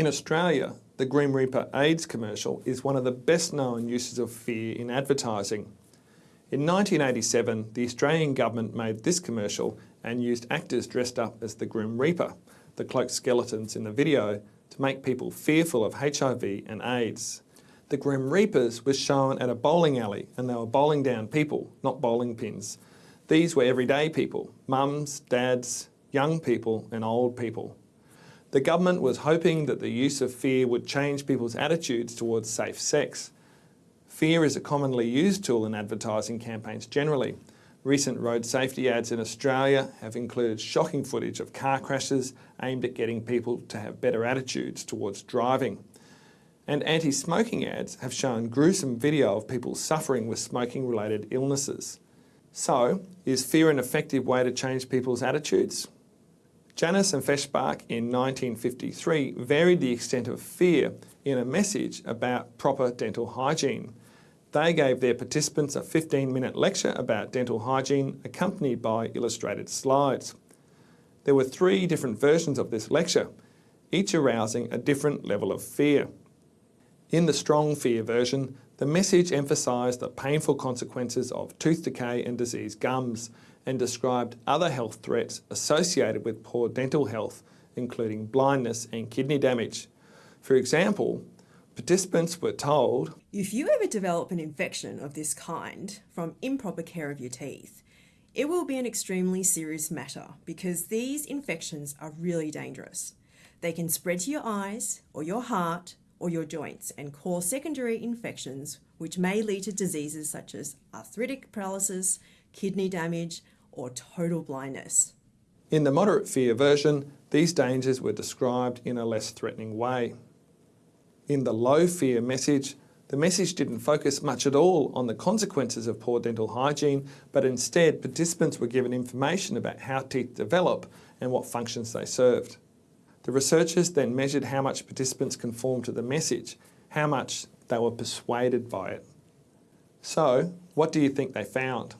In Australia, the Grim Reaper AIDS commercial is one of the best known uses of fear in advertising. In 1987, the Australian government made this commercial and used actors dressed up as the Grim Reaper, the cloaked skeletons in the video, to make people fearful of HIV and AIDS. The Grim Reapers was shown at a bowling alley and they were bowling down people, not bowling pins. These were everyday people, mums, dads, young people and old people. The government was hoping that the use of fear would change people's attitudes towards safe sex. Fear is a commonly used tool in advertising campaigns generally. Recent road safety ads in Australia have included shocking footage of car crashes aimed at getting people to have better attitudes towards driving. And anti-smoking ads have shown gruesome video of people suffering with smoking-related illnesses. So, is fear an effective way to change people's attitudes? Janis and Feshbach in 1953 varied the extent of fear in a message about proper dental hygiene. They gave their participants a 15-minute lecture about dental hygiene accompanied by illustrated slides. There were three different versions of this lecture, each arousing a different level of fear. In the strong fear version, the message emphasised the painful consequences of tooth decay and diseased gums and described other health threats associated with poor dental health, including blindness and kidney damage. For example, participants were told, If you ever develop an infection of this kind from improper care of your teeth, it will be an extremely serious matter because these infections are really dangerous. They can spread to your eyes or your heart or your joints and cause secondary infections which may lead to diseases such as arthritic paralysis, kidney damage, or total blindness. In the moderate fear version, these dangers were described in a less threatening way. In the low fear message, the message didn't focus much at all on the consequences of poor dental hygiene, but instead participants were given information about how teeth develop and what functions they served. The researchers then measured how much participants conformed to the message, how much they were persuaded by it. So, what do you think they found?